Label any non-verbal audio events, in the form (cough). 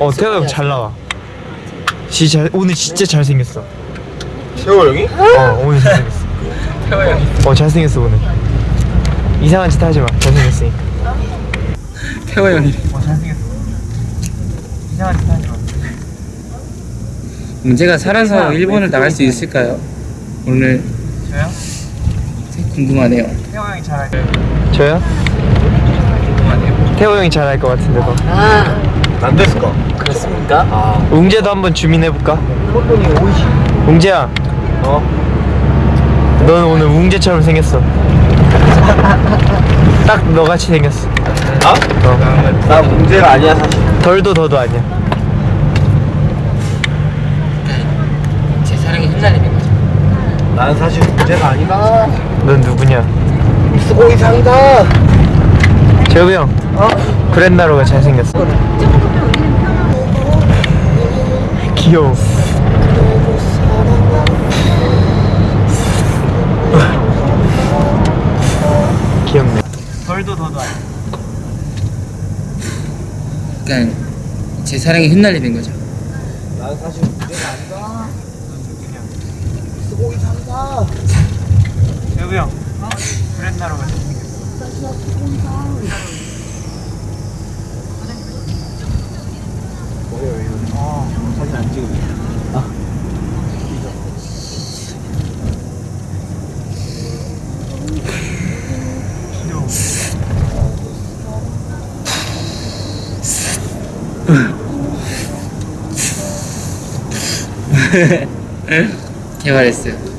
어 태호 형 잘 나와 진짜 잘, 오늘 진짜 잘생겼어 태호 형이? 어 오늘 잘생겼어 태호 형이. 어 잘생겼어 오늘 이상한 짓 하지 마 잘생겼으니까 태호 형이. 어 잘생겼어 이상한 짓 하지 마 문제가 살아서 일본을 나갈 수 있을까요? 오늘 저요? 궁금하네요. 태호 형이 잘할 저요? 궁금하네요. 태호 형이 잘할 것 같은데 더 안 됐을까? 그렇습니까? 아. 웅재도 한번 주민해볼까? 일본이 오이시. 웅재야 어? 넌 오늘 웅재처럼 생겼어 (laughs) 딱 너같이 생겼어 아? 어. 나 문제가 아니야 사실. 덜도 더도 아니야 제 사랑에 휘날리는 거죠. 난 사실 문제가 아니다. 넌 누구냐 수고 이상이다. 재욱이 형 어? 브랜나로가 잘생겼어 귀여워 귀엽네 덜도 더도 아니야 그러니까 제 사랑에 휘날리는 거죠. 난 사실 문제가 아니다. 수고 이상이다. 재욱이 형 브랜나로가 잘생겼어 사진 안 찍으면. 아. 귀여워 개발했어요.